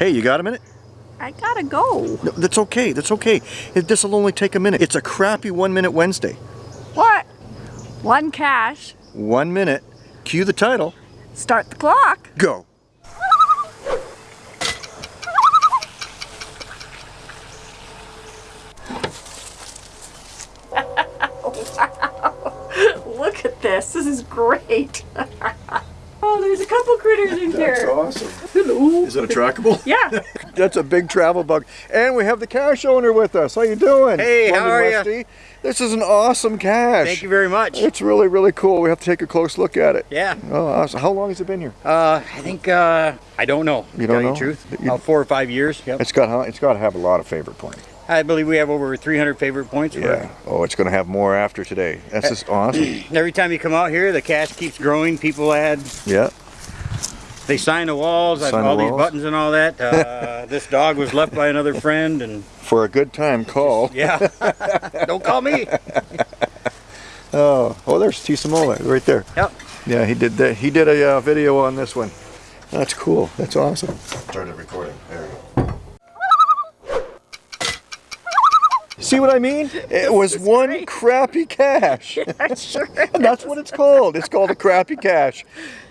Hey, you got a minute? I gotta go. No, that's okay. That's okay. This will only take a minute. It's a crappy one minute Wednesday. What? One cash. One minute. Cue the title. Start the clock. Go. Look at this. This is great. oh, there's a couple critters in here. That's awesome. Hello. Is it a trackable? Yeah. That's a big travel bug. And we have the cache owner with us. How you doing? Hey, how are ya? Westie? This is an awesome cache. Thank you very much. It's really, really cool. We have to take a close look at it. Yeah. Oh, awesome. How long has it been here? Uh, I think uh, I don't know. You don't tell know? the truth. You- About four or five years. Yep. It's got it's got to have a lot of favorite points. I believe we have over 300 favorite points. for Yeah. Oh, it's going to have more after today. That's just awesome. Every time you come out here, the cache keeps growing. People add, Yeah. they sign the walls. I Sign have the all these buttons and all that. Uh, this dog was left by another friend, and For a good time, call. yeah, don't call me. Oh, oh, there's T. Samoa right there. Yep. Yeah, he did that. He did a uh, video on this one. That's cool. That's awesome. Started recording. There we go. See what I mean? It was one great. crappy cache. Yeah, sure. That's what it's called. It's called a crappy cache.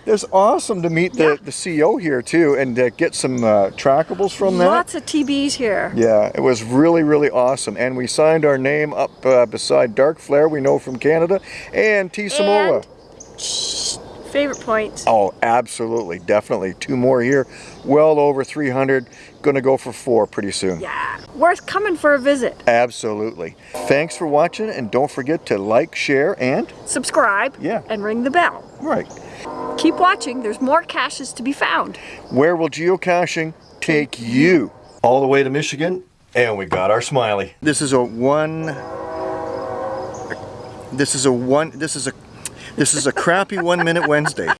It's awesome to meet the, the CEO here too and uh, get some uh, trackables from that. Lots of TBs here. Yeah, it was really, really awesome. And we signed our name up uh, beside Dark Flare, we know from Canada, and T. Samoa. Favorite points. Oh, absolutely. Definitely. Two more here. Well over 300. Gonna go for four pretty soon. Yeah. Worth coming for a visit. Absolutely. Thanks for watching, and don't forget to like, share, and... Subscribe. Yeah. And ring the bell. Right. Keep watching. There's more caches to be found. Where will geocaching take you? All the way to Michigan, and we got our smiley. This is a one... This is a one... This is a... This is a crappy one minute Wednesday.